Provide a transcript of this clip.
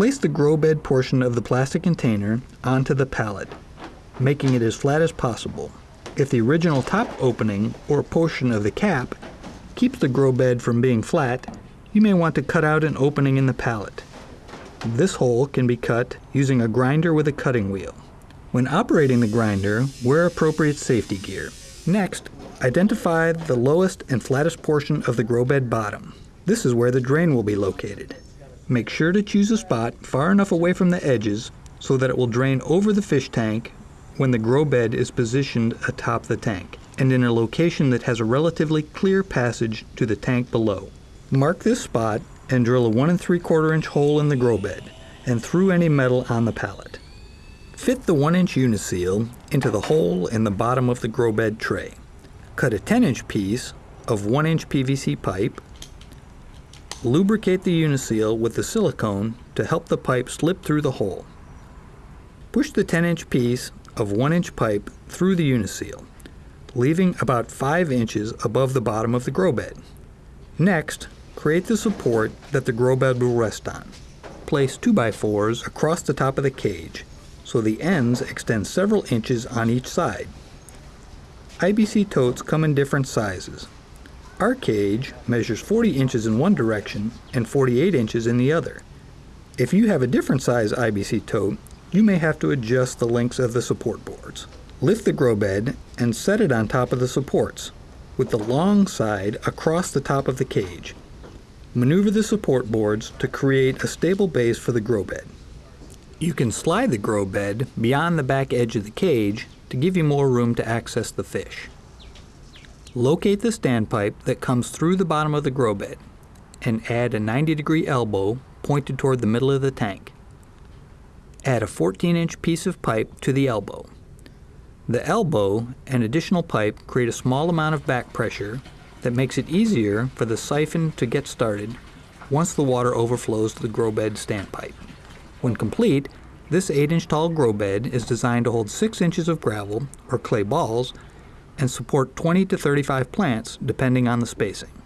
Place the grow bed portion of the plastic container onto the pallet, making it as flat as possible. If the original top opening or portion of the cap keeps the grow bed from being flat, you may want to cut out an opening in the pallet. This hole can be cut using a grinder with a cutting wheel. When operating the grinder, wear appropriate safety gear. Next, identify the lowest and flattest portion of the grow bed bottom. This is where the drain will be located. Make sure to choose a spot far enough away from the edges so that it will drain over the fish tank when the grow bed is positioned atop the tank and in a location that has a relatively clear passage to the tank below. Mark this spot and drill a 1 and 3 quarter inch hole in the grow bed and through any metal on the pallet. Fit the 1 inch uniseal into the hole in the bottom of the grow bed tray. Cut a 10 inch piece of 1 inch PVC pipe. Lubricate the uniseal with the silicone to help the pipe slip through the hole. Push the 10 inch piece of 1 inch pipe through the uniseal, leaving about 5 inches above the bottom of the grow bed. Next, create the support that the grow bed will rest on. Place 2x4s across the top of the cage so the ends extend several inches on each side. IBC totes come in different sizes. Our cage measures 40 inches in one direction and 48 inches in the other. If you have a different size IBC tote, you may have to adjust the lengths of the support boards. Lift the grow bed and set it on top of the supports, with the long side across the top of the cage. Maneuver the support boards to create a stable base for the grow bed. You can slide the grow bed beyond the back edge of the cage to give you more room to access the fish. Locate the standpipe that comes through the bottom of the grow bed and add a 90 degree elbow pointed toward the middle of the tank. Add a 14 inch piece of pipe to the elbow. The elbow and additional pipe create a small amount of back pressure that makes it easier for the siphon to get started once the water overflows the grow bed standpipe. When complete, this 8-inch tall grow bed is designed to hold 6 inches of gravel, or clay balls, and support 20 to 35 plants depending on the spacing.